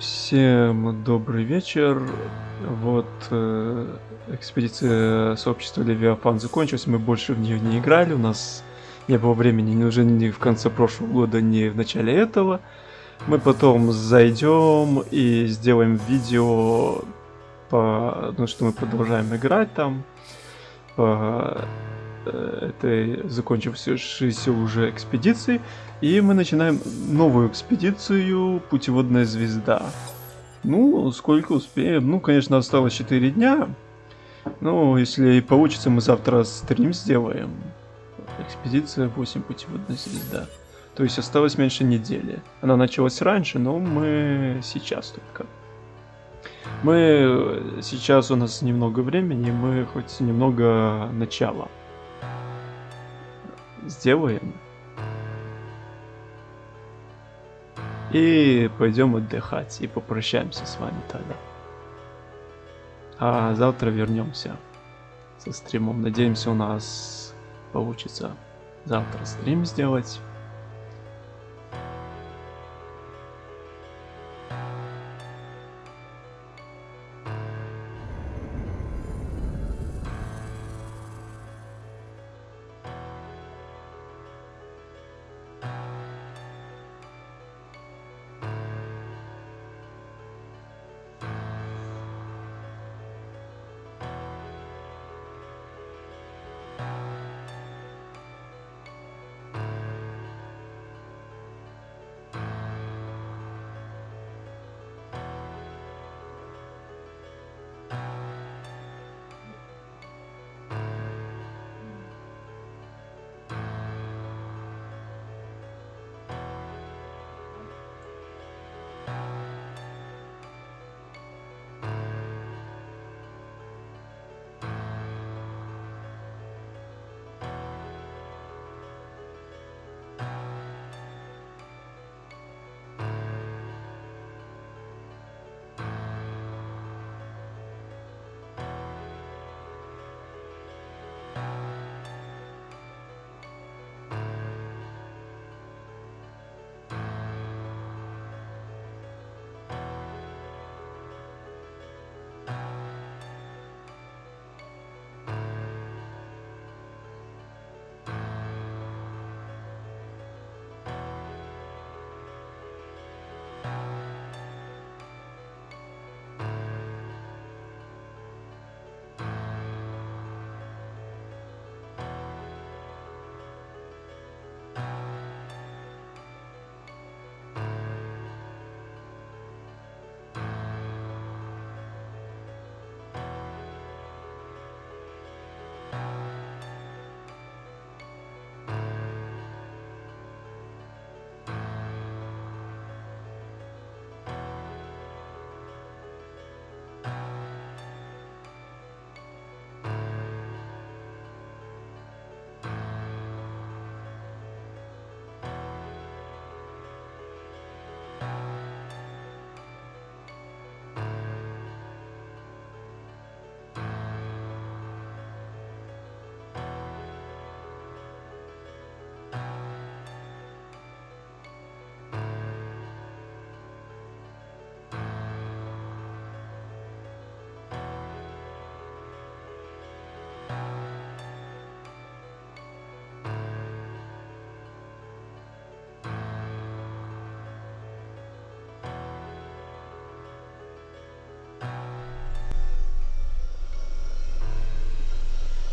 Всем добрый вечер. Вот э, экспедиция сообщества Левиафан закончилась, мы больше в нее не играли, у нас не было времени ни уже ни в конце прошлого года, ни в начале этого. Мы потом зайдем и сделаем видео, по, ну, что мы продолжаем играть там, по этой закончившейся уже экспедиции. И мы начинаем новую экспедицию «Путеводная звезда». Ну, сколько успеем? Ну, конечно, осталось 4 дня. Ну, если получится, мы завтра стрим сделаем. Экспедиция 8 «Путеводная звезда». То есть осталось меньше недели. Она началась раньше, но мы сейчас только. Мы сейчас у нас немного времени, мы хоть немного начала сделаем. И пойдем отдыхать и попрощаемся с вами тогда. А завтра вернемся со стримом. Надеемся, у нас получится завтра стрим сделать.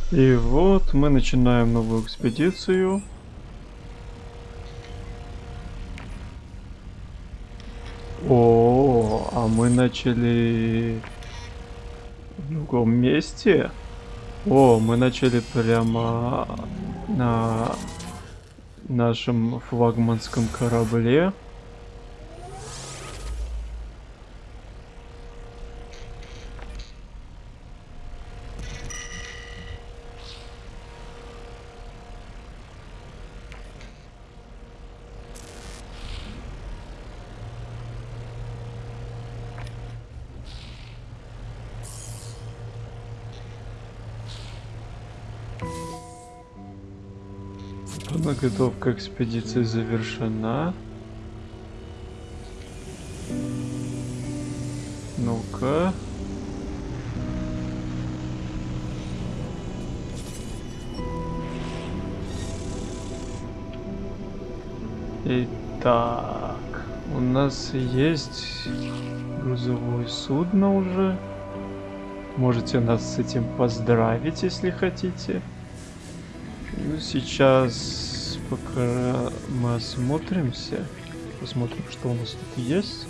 И вот мы начинаем новую экспедицию. О, а мы начали в другом месте. О, мы начали прямо на нашем флагманском корабле. Подготовка экспедиции завершена. Ну-ка. Итак, у нас есть грузовое судно уже. Можете нас с этим поздравить, если хотите. Сейчас пока мы осмотримся, посмотрим, что у нас тут есть.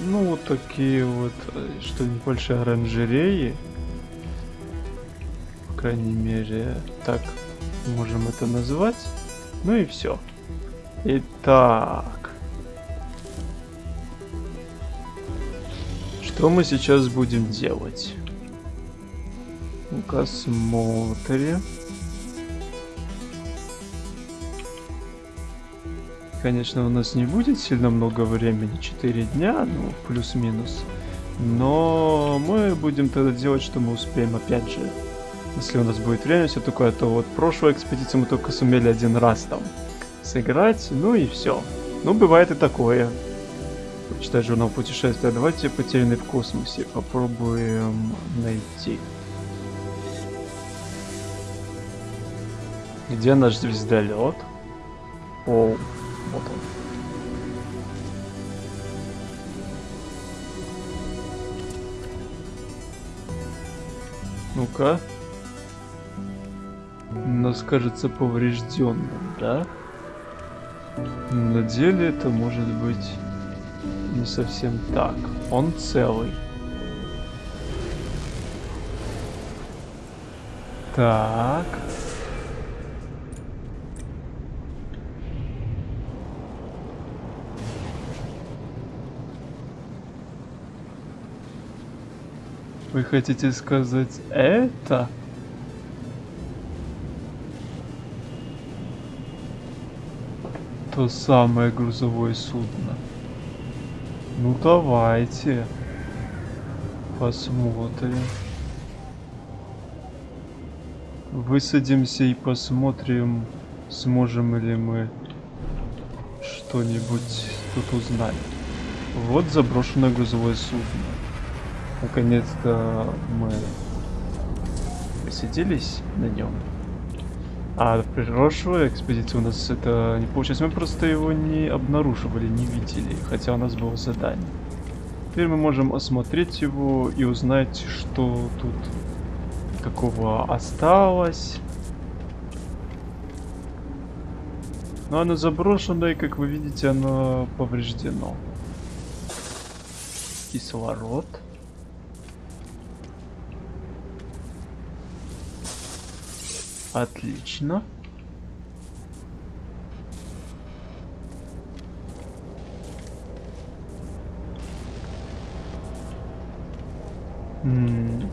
Ну, вот такие вот, что небольшие оранжереи. По крайней мере, так можем это назвать. Ну и все. Итак. Что мы сейчас будем делать? Ну-ка смотрим. Конечно, у нас не будет сильно много времени, 4 дня, ну, плюс-минус. Но мы будем тогда делать, что мы успеем, опять же. Если у нас будет время, все такое, то вот прошлую экспедицию мы только сумели один раз там сыграть, ну и все. Ну, бывает и такое. Почитать журнал путешествия. Давайте потерянный в космосе попробуем найти. Где наш звездолет? О, вот он. Ну-ка. Нас кажется поврежденным, да? На деле это может быть не совсем так. Он целый. Так. Вы хотите сказать это? То самое грузовое судно. Ну давайте. Посмотрим. Высадимся и посмотрим, сможем ли мы что-нибудь тут узнать. Вот заброшенное грузовое судно. Наконец-то мы посиделись на нем. А в прошлой экспедиции у нас это не получилось. Мы просто его не обнаруживали, не видели, хотя у нас было задание. Теперь мы можем осмотреть его и узнать, что тут какого осталось. Но оно заброшено, и как вы видите, оно повреждено. Кислород. Отлично.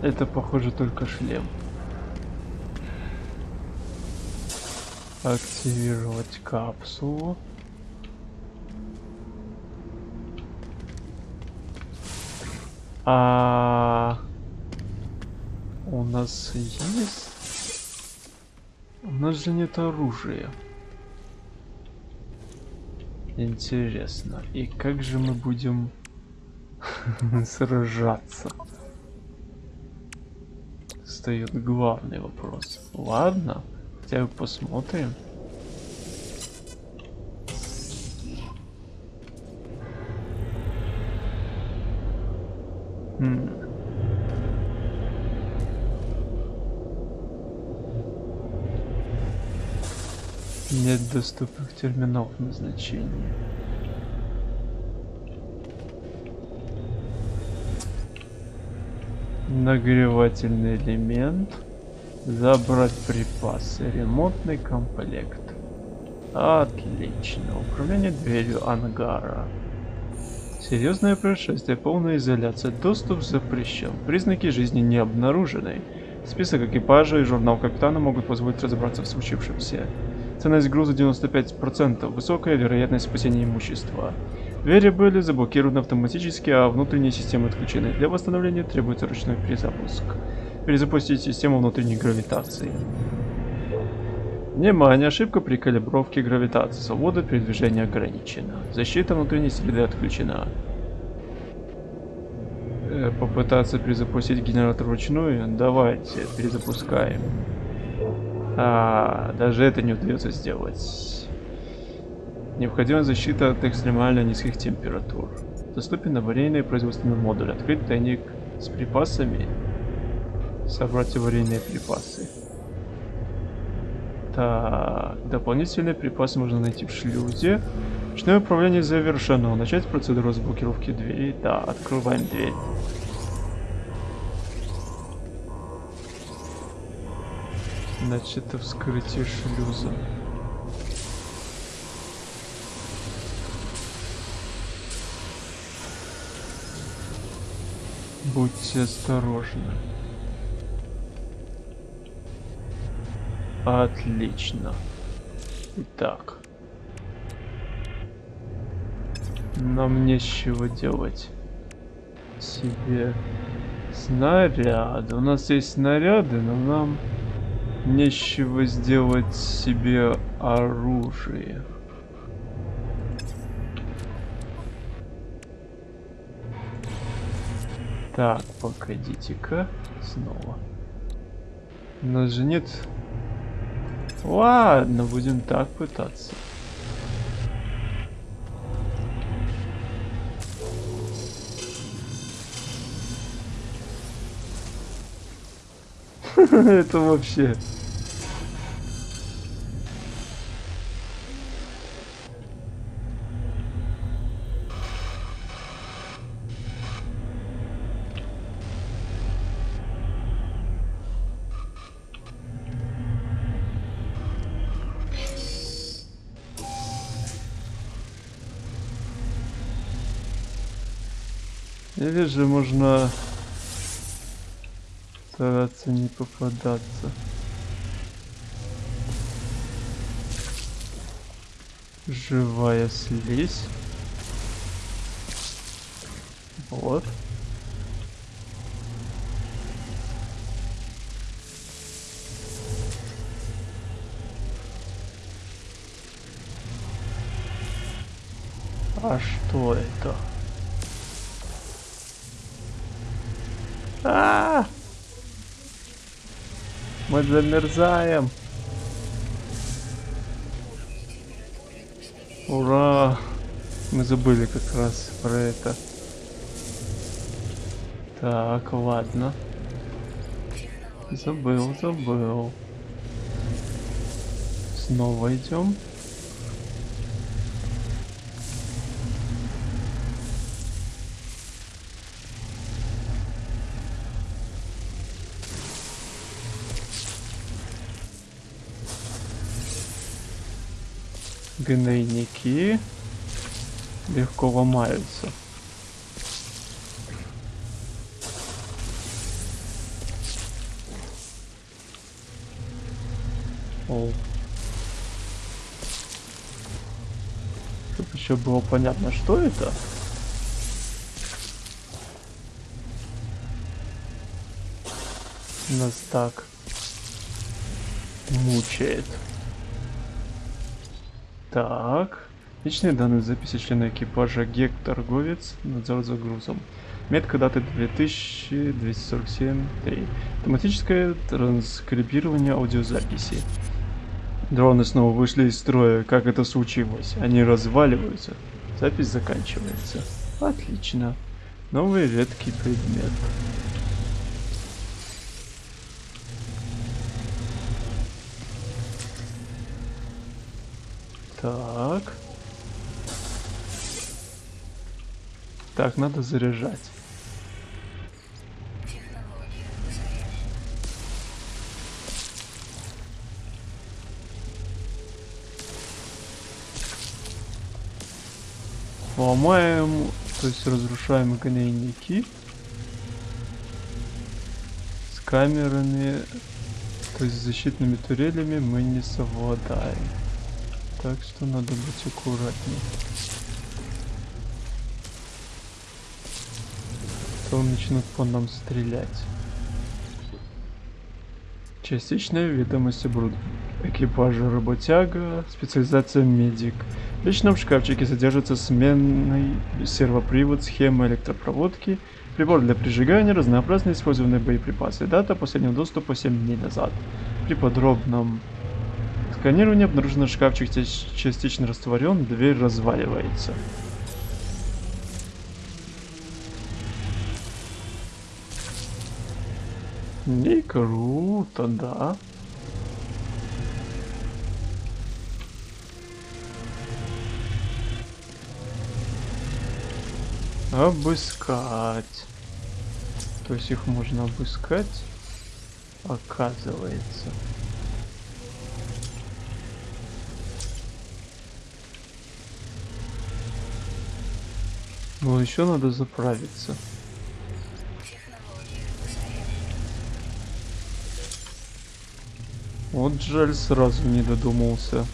Это похоже только шлем. Активировать капсулу. А у нас есть нас же нет оружия. Интересно, и как же мы будем сражаться? Стоит главный вопрос. Ладно, хотя бы посмотрим. Хм. Нет доступных терминалов назначения. Нагревательный элемент. Забрать припасы. Ремонтный комплект. Отлично. Управление дверью ангара. Серьезное происшествие, полная изоляция. Доступ запрещен. Признаки жизни не обнаружены. Список экипажа и журнал капитана могут позволить разобраться в случившемся. Ценность груза 95%, высокая вероятность спасения имущества. Двери были заблокированы автоматически, а внутренние системы отключены. Для восстановления требуется ручной перезапуск. Перезапустить систему внутренней гравитации. Внимание, ошибка при калибровке гравитации. Свобода передвижения ограничена. Защита внутренней среды отключена. Э, попытаться перезапустить генератор вручную? Давайте, перезапускаем. А, даже это не удается сделать. Необходима защита от экстремально низких температур. Доступен аварийный производственный модуль. Открыть тайник с припасами. Собрать аварийные припасы. Так, дополнительные припасы можно найти в шлюзе. Ручное управление завершено. Начать процедуру разблокировки двери. Да, открываем дверь. Значит, это вскрытие шлюза. Будьте осторожны. Отлично. Итак. Нам нечего делать себе снаряды. У нас есть снаряды, но нам нечего сделать себе оружие. Так, погодите-ка. Снова. У нас же нет... Ладно, будем так пытаться. Это вообще... Или же можно стараться не попадаться. Живая слизь. Замерзаем. Ура! Мы забыли как раз про это. Так, ладно. Забыл, забыл. Снова идем. Гнойники легко ломаются. О. Чтобы еще было понятно, что это. Нас так мучает. Так. Личные данные записи члена экипажа ГЕК торговец, надзор за грузом. Метка даты 2247-3. Автоматическое транскрибирование аудиозаписи. Дроны снова вышли из строя. Как это случилось? Они разваливаются. Запись заканчивается. Отлично. Новый редкий предмет. Так. Так, надо заряжать. Ломаем, то есть разрушаем гнойники камерами, то есть защитными турелями мы не совладаем. Так что надо быть аккуратнее. То начнут по нам стрелять. Частичная ведомость оборудования. экипажа работяга, специализация медик. В личном шкафчике содержится сменный сервопривод, схема электропроводки, прибор для прижигания, разнообразные использованные боеприпасы. Дата последнего доступа 7 дней назад. При подробном сканировании обнаружено шкафчик частично растворен, дверь разваливается. Не круто, да. Обыскать. То есть их можно обыскать, оказывается. Ну, еще надо заправиться. Вот жаль, сразу не додумался.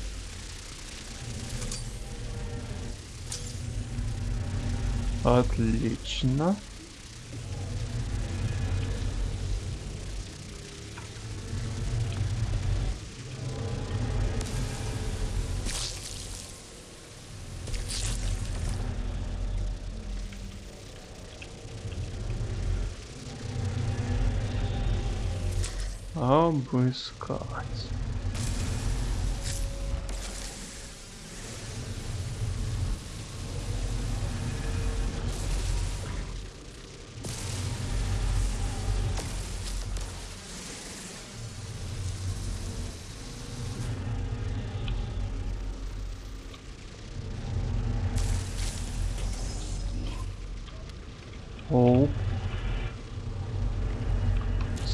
Отлично. Обыскать. Оу.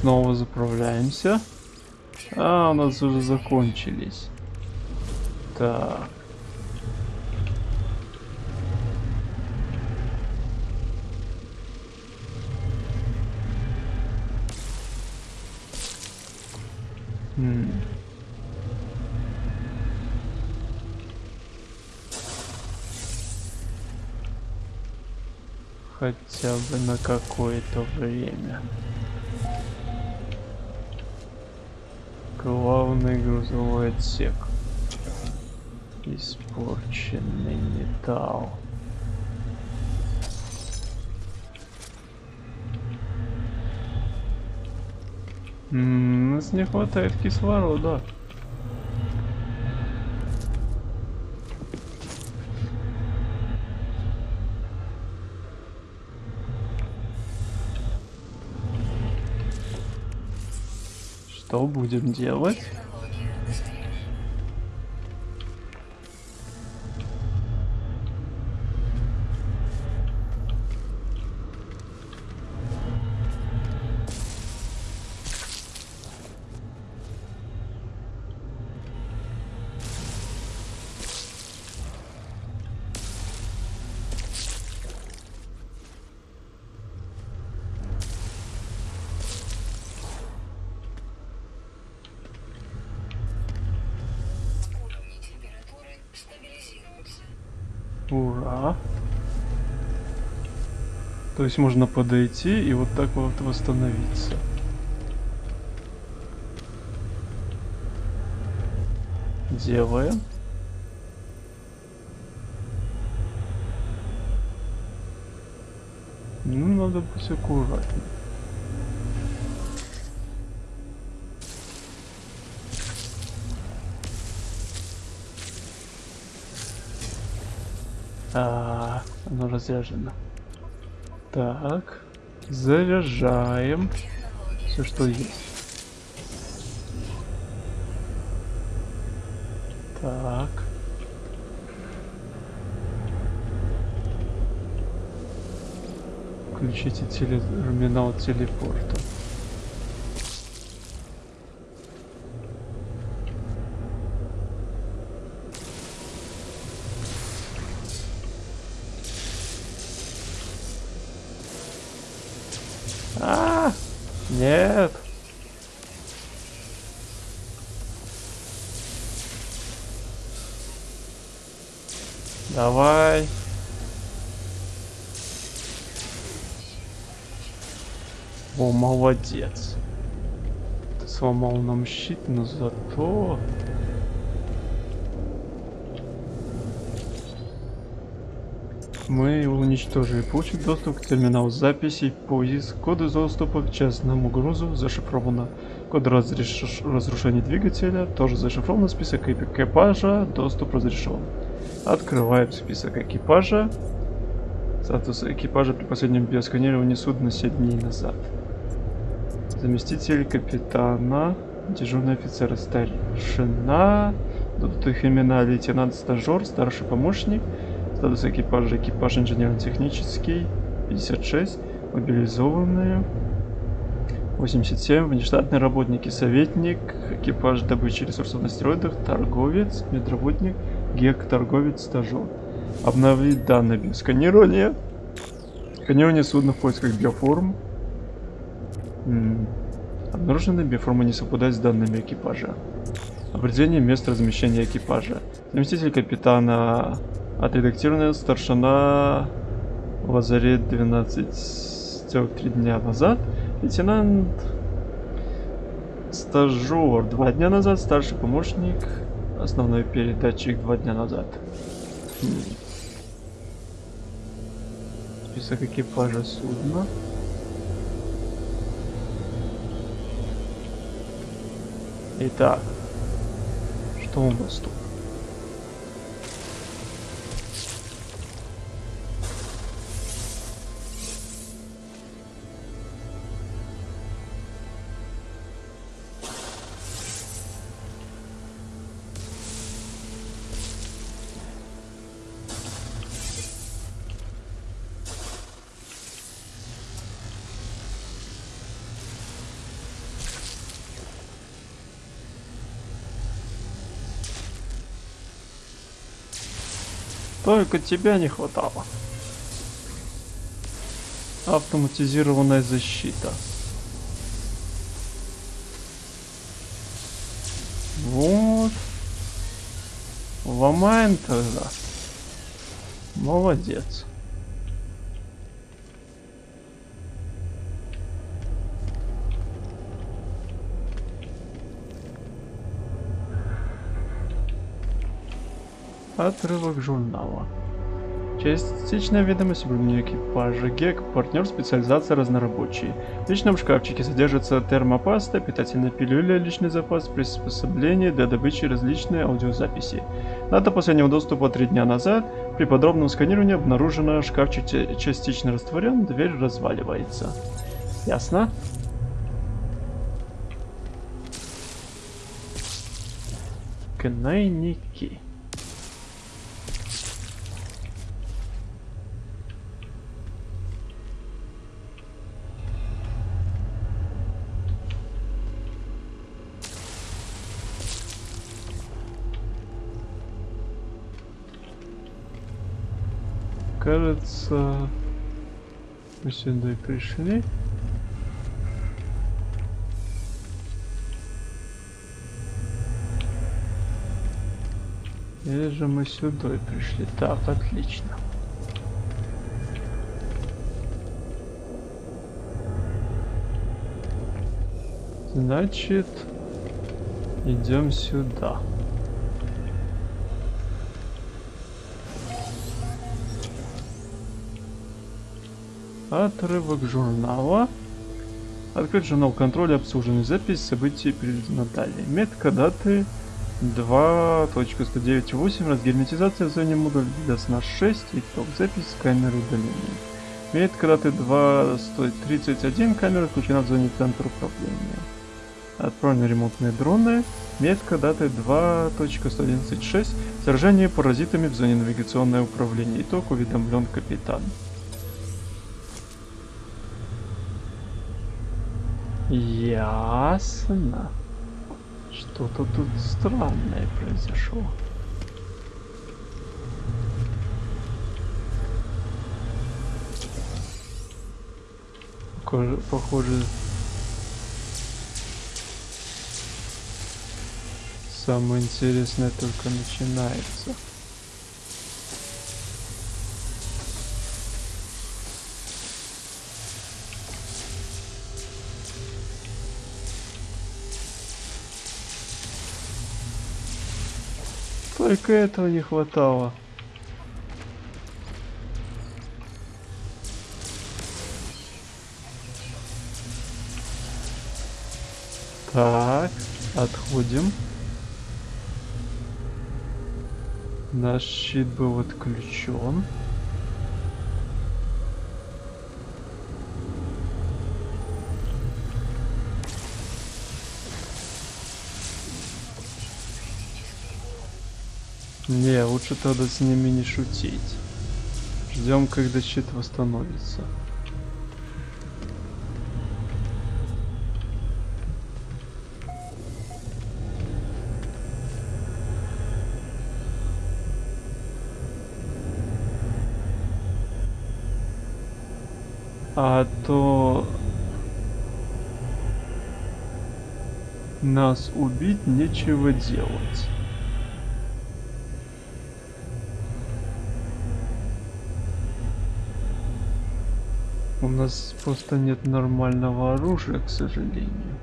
Снова заправляемся. А, у нас уже закончились. Так. Хотя бы на какое-то время. Главный грузовой отсек. Испорченный металл. М -м, нас не хватает кислорода. Что будем делать? То есть можно подойти и вот так вот восстановиться. Делаем. Ну, надо быть аккуратнее. А, оно разряжено. Так, заряжаем все, что есть. Так. Включите терминал телепорта. А, нет. Давай. О, молодец. Сломал нам щит, но зато... Мы уничтожили. Получить доступ к терминалу записей, поиск, коды доступа к частному грузу зашифровано. Код разреш... разрушения двигателя тоже зашифрован. Список экипажа, доступ разрешен. Открываем список экипажа. Статус экипажа при последнем биосканировании судна 7 дней назад. Заместитель капитана, дежурный офицер, старшина, тут их имена лейтенант-стажер, старший помощник, статус экипажа, экипаж инженерно-технический, 56, мобилизованные, 87, внештатные работники, советник, экипаж добычи ресурсов на стероидах, торговец, медработник, гек, торговец, стажер. Обновить данные биосканирования. Сканирование судна в поисках биоформ. М Обнаруженные биоформы не совпадают с данными экипажа. Определение места размещения экипажа. Заместитель капитана отредактированная старшина Лазарет 12 дня назад. Лейтенант стажер два дня назад. Старший помощник. Основной передатчик два дня назад. Хм. Список экипажа судна. Итак, что у нас тут? Только тебя не хватало. Автоматизированная защита. Вот. Ломаем тогда. Молодец. Отрывок журнала. Частичная ведомость уровня экипажа ГЕК, партнер специализация разнорабочий. В личном шкафчике содержится термопаста, питательная пилюля, личный запас, приспособления для добычи различные аудиозаписи. Дата последнего доступа три дня назад. При подробном сканировании обнаружено шкафчик частично растворен, дверь разваливается. Ясно? Кнайники. Кажется, мы сюда и пришли. Или же мы сюда и пришли. Так, отлично. Значит, идем сюда. Отрывок журнала. Открыть журнал контроля, обслуженный запись, событий переведено далее. Метка даты 2.109.8, разгерметизация в зоне модуль DDoS 6, итог запись камеры удаления. Метка даты 2.131, камера включена в зоне центра управления. Отправлены ремонтные дроны. Метка даты 2.111.6, сражение паразитами в зоне навигационное управление. Итог уведомлен капитан. Ясно. Что-то тут странное произошло. Похоже, похоже самое интересное только начинается. Только этого не хватало. Так, отходим. Наш щит был отключен. Не, лучше тогда с ними не шутить. Ждем, когда щит восстановится. А то нас убить нечего делать. Нас просто нет нормального оружия, к сожалению.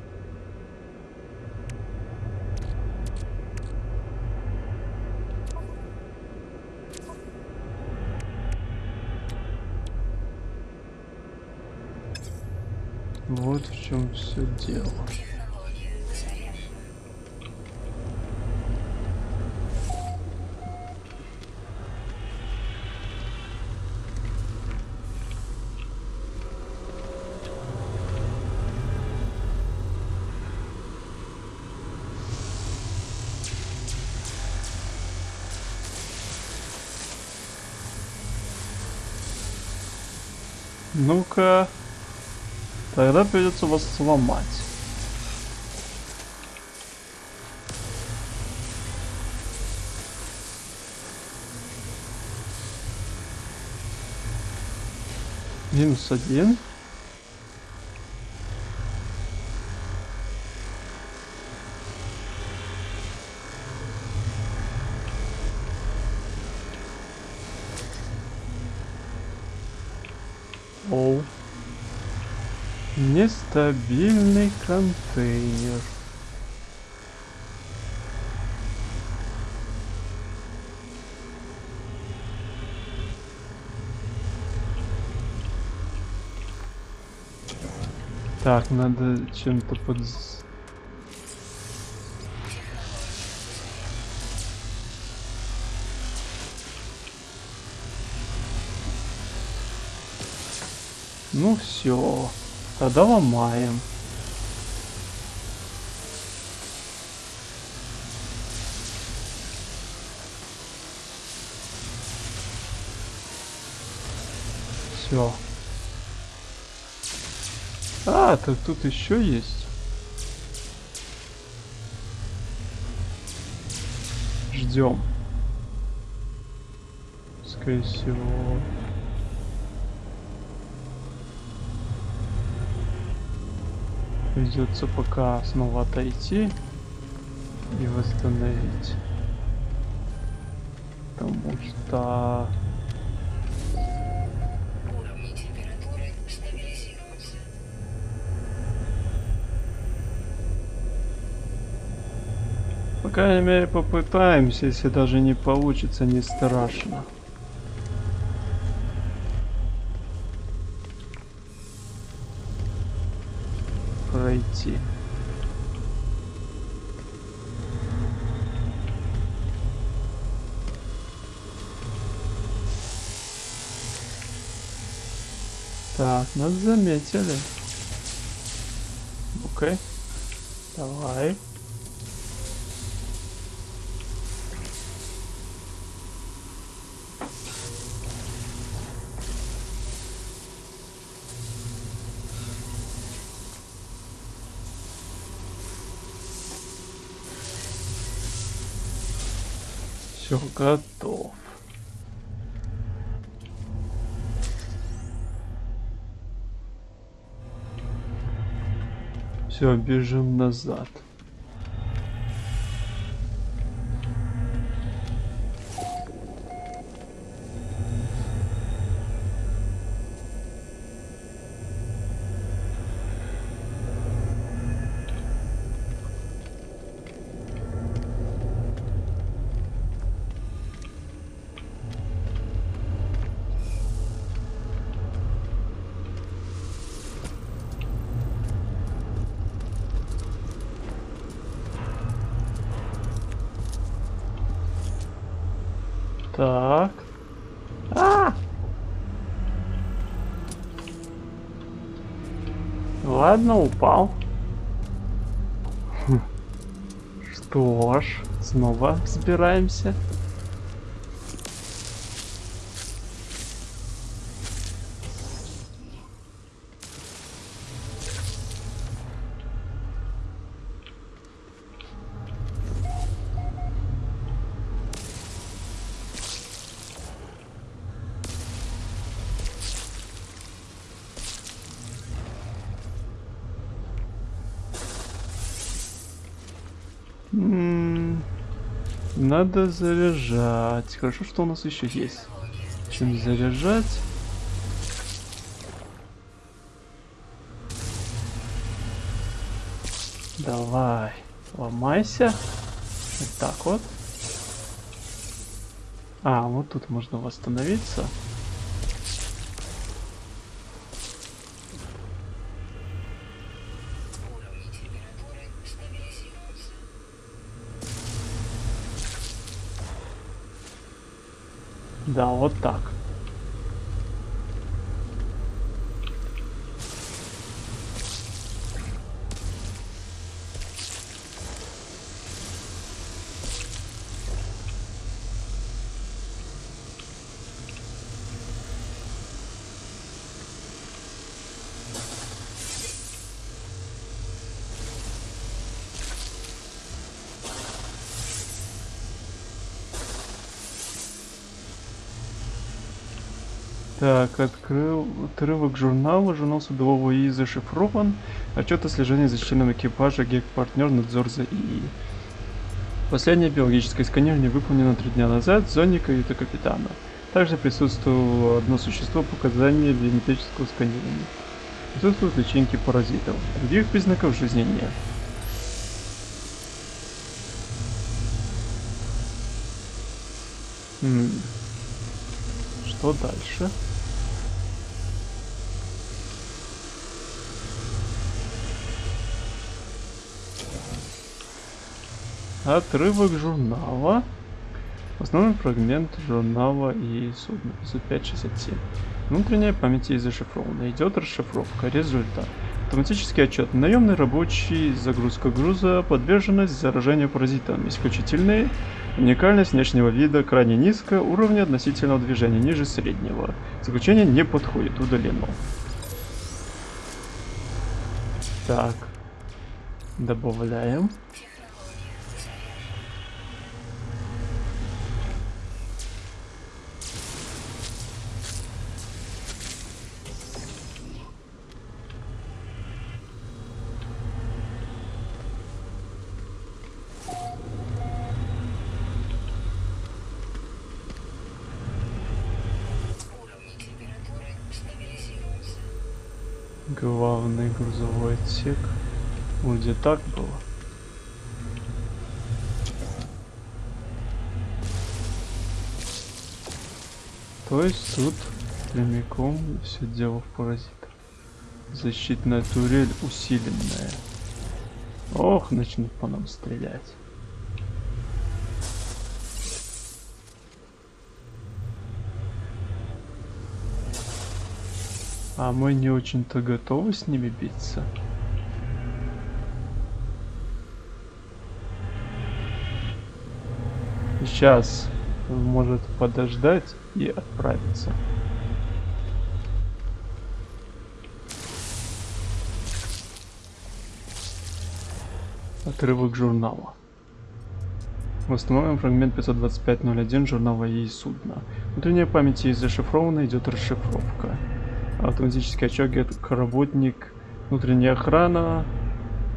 Вот в чем все дело. Ну-ка. Тогда придется вас сломать. Минус один. Оу. Нестабильный контейнер. Так, надо чем-то под... Ну все, тогда ломаем. Все. А, так тут еще есть. Ждем. Скорее всего. Придется пока снова отойти и восстановить. Потому что... По крайней мере попытаемся, если даже не получится, не страшно. Пройти. Так, нас заметили. Окей. Давай. Все готов. Все, бежим назад. Ладно, упал. Хм. Что ж, снова взбираемся. Надо заряжать. Хорошо, что у нас еще есть. Чем заряжать? Давай, ломайся. Вот так вот. А, вот тут можно восстановиться. Да, вот так. Так, открыл отрывок журнала. Журнал судового ИИ зашифрован. Отчет о слежении за членом экипажа ГЕК-партнер надзор за ИИ. Последнее биологическое сканирование выполнено три дня назад в зоне каюты капитана. Также присутствовало одно существо показания биометрического сканирования. Присутствуют личинки паразитов. Других признаков жизни нет. Что дальше? Отрывок журнала. Основной фрагмент журнала и судно. 567. Внутренняя память ей зашифрована. Идет расшифровка. Результат. Автоматический отчет. Наемный рабочий, загрузка груза, подверженность заражению паразитом. Исключительные. Уникальность внешнего вида крайне низкая, уровня относительного движения ниже среднего. Заключение не подходит, удалено. Так. Добавляем. Уровни температуры стабилизируются. Главный грузовой отсек. Вроде так было. То есть тут прямиком все дело в паразитах. Защитная турель усиленная. Ох, начнут по нам стрелять. А мы не очень-то готовы с ними биться. Сейчас может подождать и отправиться. Отрывок журнала. Восстановим фрагмент 525.01 журнала ей судна. Внутренняя память есть зашифрована, идет расшифровка. Автоматический отчет работник, внутренняя охрана,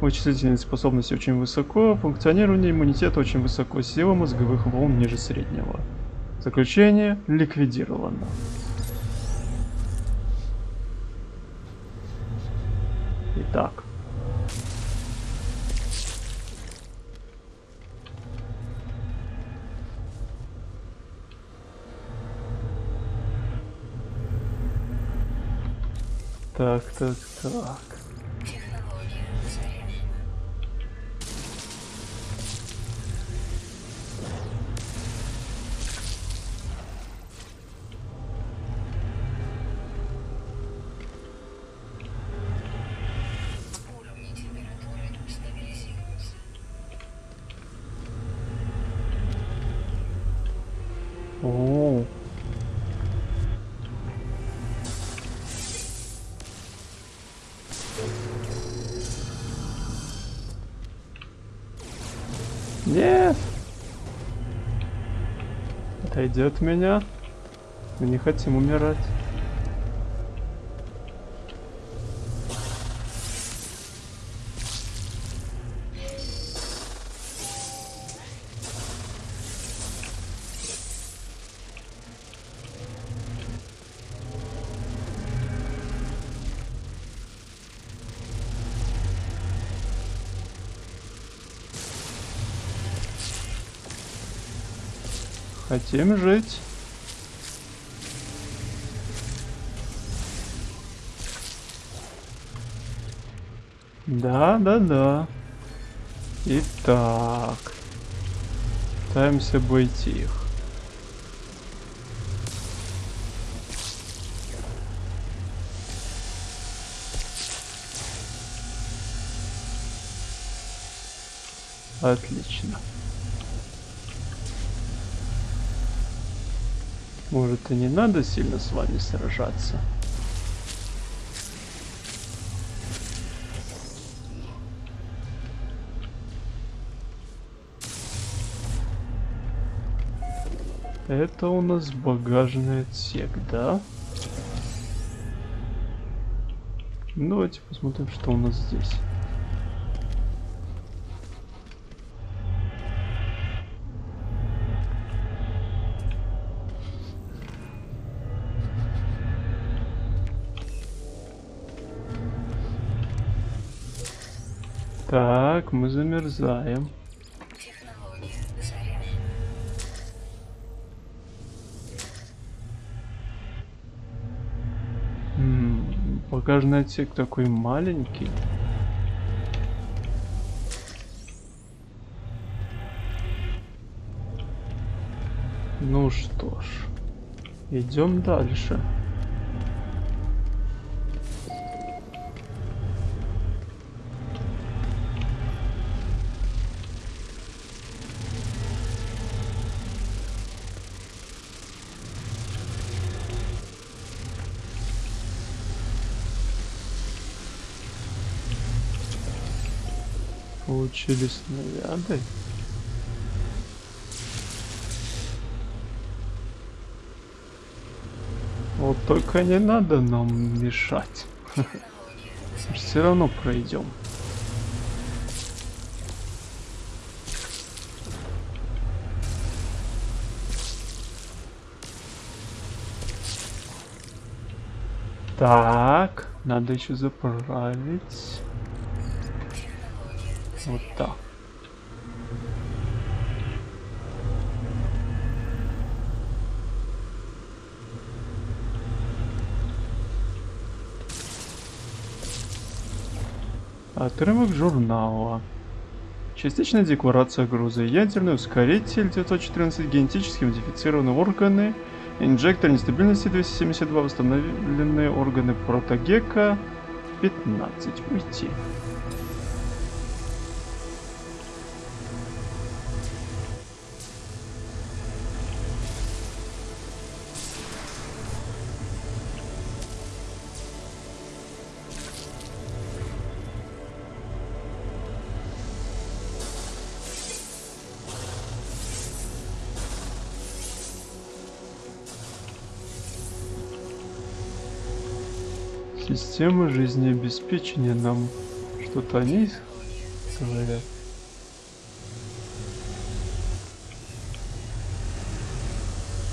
вычислительные способности очень высоко, функционирование иммунитета очень высоко, сила мозговых волн ниже среднего. Заключение ликвидировано. Итак. Так, так, так. Нет! Отойди от меня. Мы не хотим умирать. Хотим жить. Да, да, да. Итак. Пытаемся обойти их. Отлично. Может и не надо сильно с вами сражаться. Это у нас багажный отсек, да? Ну, Давайте посмотрим, что у нас здесь. Так, мы замерзаем. Багажный отсек такой маленький. Ну что ж, идем дальше. Получили снаряды. Вот только не надо нам мешать. Все равно пройдем. Так, надо еще заправить. Вот так. Отрывок журнала. Частичная декларация груза. Ядерный ускоритель 914, генетически модифицированные органы, инжектор нестабильности 272, восстановленные органы протогека 15. Уйти. Система жизнеобеспечения нам что-то они говорят.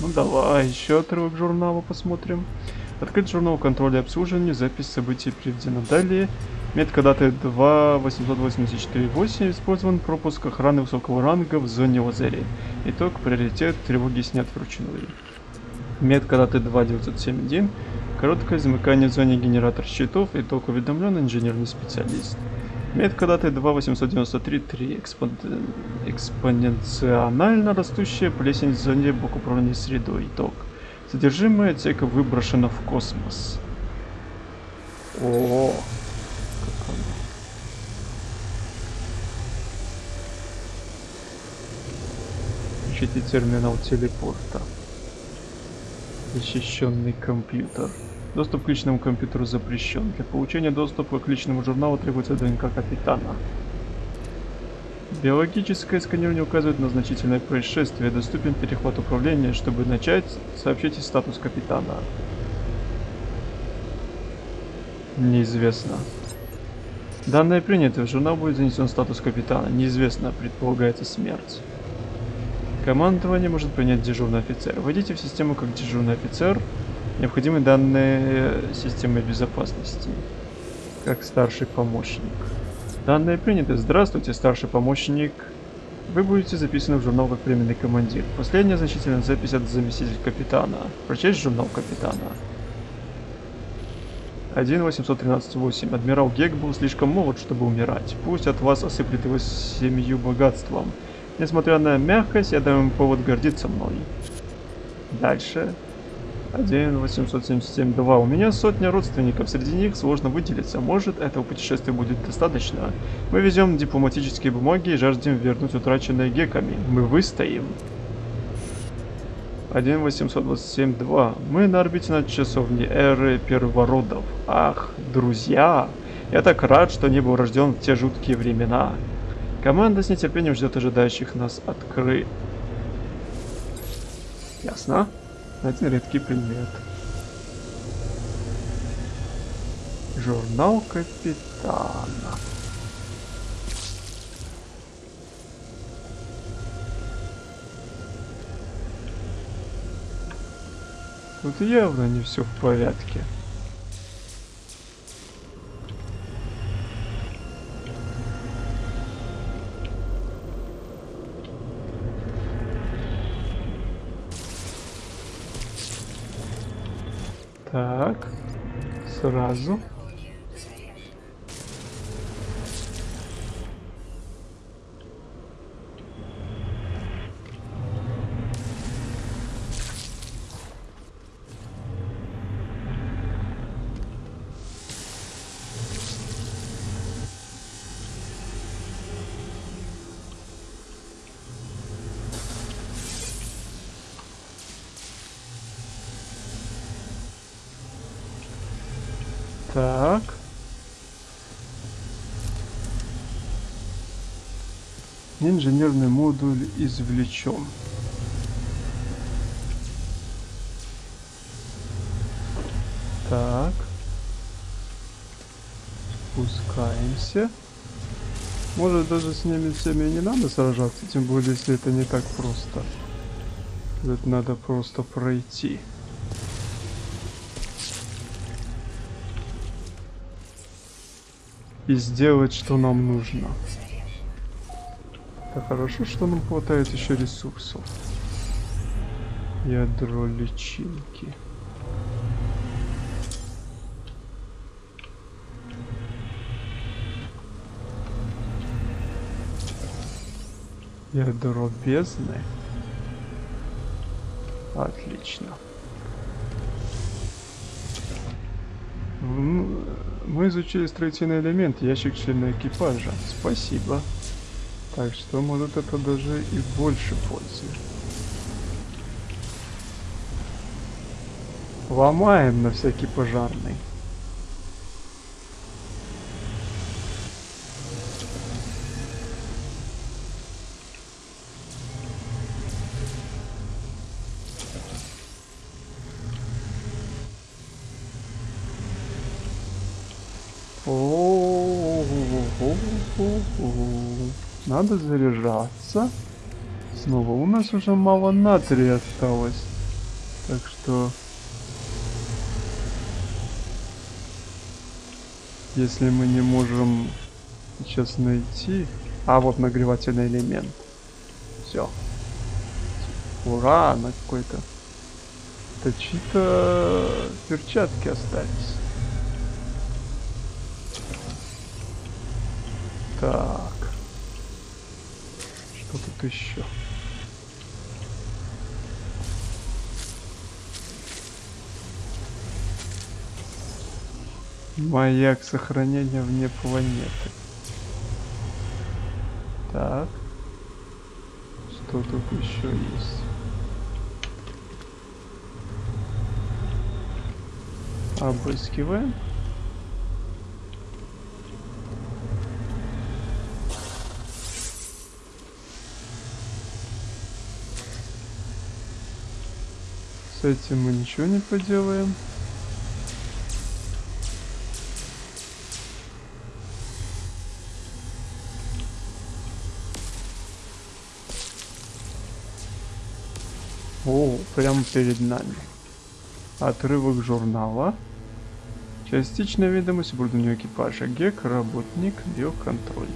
Ну давай, еще отрывок журнала посмотрим. Открыть журнал контроля обслуживания, запись событий приведена далее. Метка даты 2.884.8 использован пропуск охраны высокого ранга в зоне лазарей. Итог, приоритет, тревоги снят вручную. Метка даты 2.971 Короткое замыкание в зоне генератор щитов. Итог уведомлен инженерный специалист. Метка даты 2.893.3. Экспон... Экспоненционально растущая плесень в зоне блок управления средой. Итог. Содержимое отсека выброшено в космос. О, как оно. Ищите терминал телепорта. Защищенный компьютер. Доступ к личному компьютеру запрещен. Для получения доступа к личному журналу требуется ДНК капитана. Биологическое сканирование указывает на значительное происшествие. Доступен перехват управления. Чтобы начать, сообщите статус капитана. Неизвестно. Данные приняты. В журнал будет занесен статус капитана. Неизвестно. Предполагается смерть. Командование может принять дежурный офицер. Войдите в систему как дежурный офицер. Необходимы данные системы безопасности. Как старший помощник. Данные приняты. Здравствуйте, старший помощник. Вы будете записаны в журнал как временный командир. Последняя значительная запись от заместителя капитана. Прочесть журнал капитана. 1.813.8. Адмирал Гек был слишком молод, чтобы умирать. Пусть от вас осыплет его семью богатством. Несмотря на мягкость, я даю ему повод гордиться мной. Дальше. 1.877.2. У меня сотня родственников, среди них сложно выделиться. Может, этого путешествия будет достаточно. Мы везем дипломатические бумаги и жаждем вернуть утраченные геками. Мы выстоим. 1.827.2. Мы на орбите над часовней эры первородов. Ах, друзья! Я так рад, что не был рожден в те жуткие времена. Команда с нетерпением ждет ожидающих нас откры... Ясно. Один редкий предмет. Журнал капитана. Тут явно не все в порядке. Сразу. Технология Инженерный модуль извлечен. Так. Спускаемся. Может даже с ними всеми не надо сражаться, тем более если это не так просто. Это надо просто пройти. и сделать, что нам нужно. Это хорошо, что нам хватает еще ресурсов. Ядро личинки. Ядро бездны. Отлично. Мы изучили строительный элемент, ящик члена экипажа. Спасибо. Так что, может, это даже и больше пользы. Ломаем на всякий пожарный. Надо заряжаться. Снова у нас уже мало натрия осталось. Так что... Если мы не можем сейчас найти... А, вот нагревательный элемент. Все. Ура, на какой-то... Это чьи-то перчатки остались. Так. Что тут еще? Маяк сохранения вне планеты. Так. Что тут еще есть? Обыскиваем. С этим мы ничего не поделаем. О, прямо перед нами. Отрывок журнала. Частичная ведомость оборудования экипажа. ГЕК, работник, биоконтроль.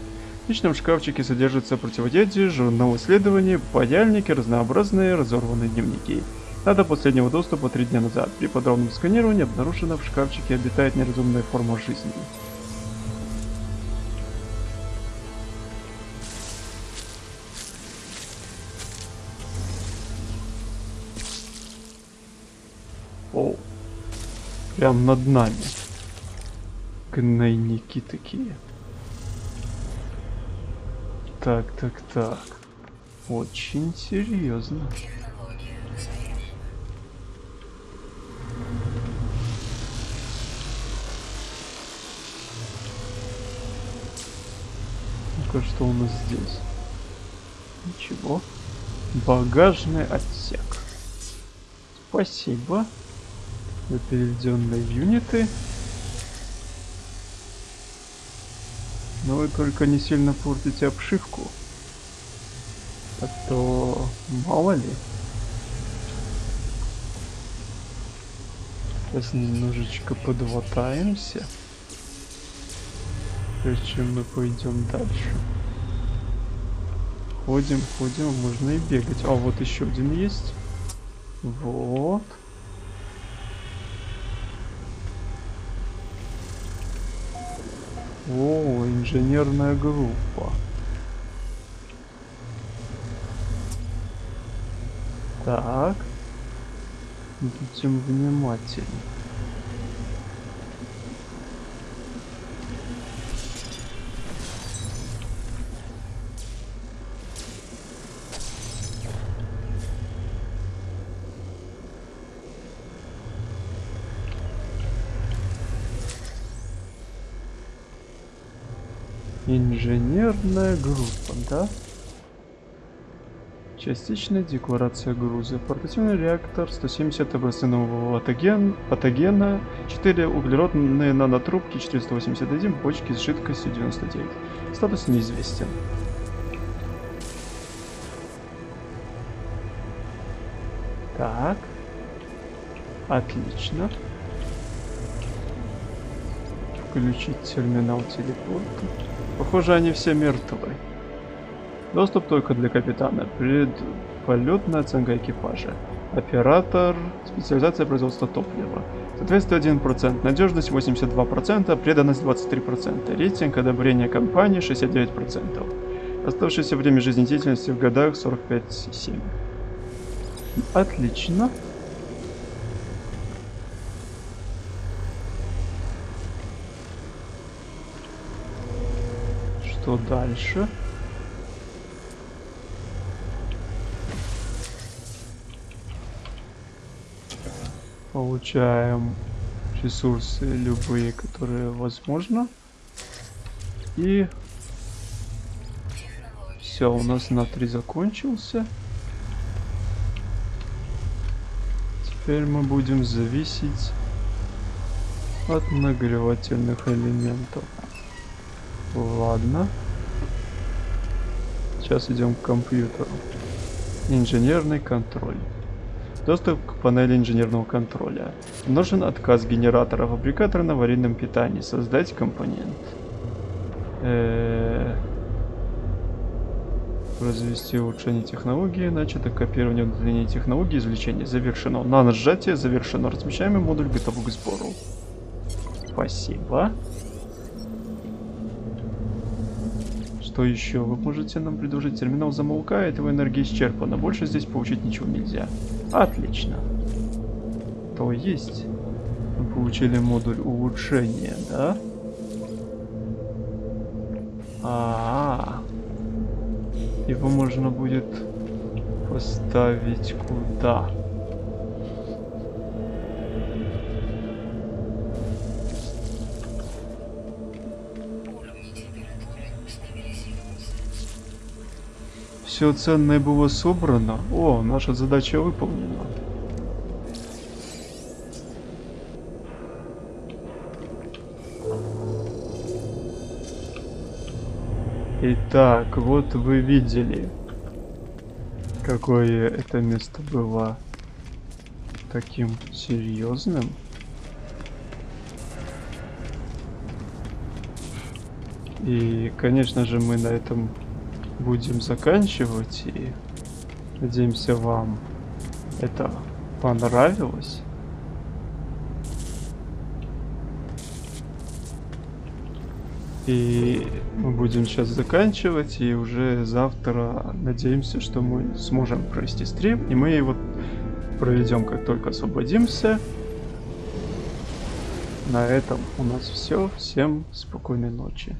В личном шкафчике содержится противодействие, журнал исследований, паяльники, разнообразные разорванные дневники. Дата последнего доступа три дня назад. При подробном сканировании обнаружено в шкафчике обитает неразумная форма жизни. О, прям над нами. Гнойники такие. Так, так, так. Очень серьезно. Ну-ка, что у нас здесь? Ничего. Багажный отсек. Спасибо за переведенные юниты. Но вы только не сильно портите обшивку. А то мало ли. Сейчас немножечко подватаемся. Прежде чем мы пойдем дальше. Ходим, ходим, можно и бегать. А вот еще один есть. Вот. О, инженерная группа. Так. Будем внимательны. Инженерная группа, да? Частичная декларация груза. Портативный реактор 170 образцы нового патоген, патогена, 4 углеродные нанотрубки, 481 бочки с жидкостью 99. Статус неизвестен. Так. Отлично. Включить терминал телепорта. Похоже, они все мертвы. Доступ только для капитана. Предполетная оценка экипажа. Оператор. Специализация производства топлива. Соответствие 1%. Надежность 82%. Преданность 23%. Рейтинг одобрения компании 69%. Оставшееся время жизнедеятельности в годах 45,7. Отлично. Что дальше? Получаем ресурсы любые, которые возможно. И все, у нас натрий закончился. Теперь мы будем зависеть от нагревательных элементов. Ладно. Сейчас идем к компьютеру. Инженерный контроль. Доступ к панели инженерного контроля. Нужен отказ генератора фабрикатора на аварийном питании. Создать компонент. Развести улучшение технологии. Начато копирование удаления технологии извлечения. Завершено. На нажатие завершено. Размещаемый модуль готов к сбору. Спасибо. Что еще вы можете нам предложить? Терминал замолкает, его энергия исчерпана. Больше здесь получить ничего нельзя. Отлично. То есть мы получили модуль улучшения, да? А, -а, -а. его можно будет поставить куда? Все ценное было собрано. О, наша задача выполнена. Итак, вот вы видели, какое это место было таким серьезным. И, конечно же, мы на этом будем заканчивать. И надеемся, вам это понравилось. И мы будем сейчас заканчивать, и уже завтра надеемся, что мы сможем провести стрим, и мы его проведем, как только освободимся. На этом у нас все. Всем спокойной ночи.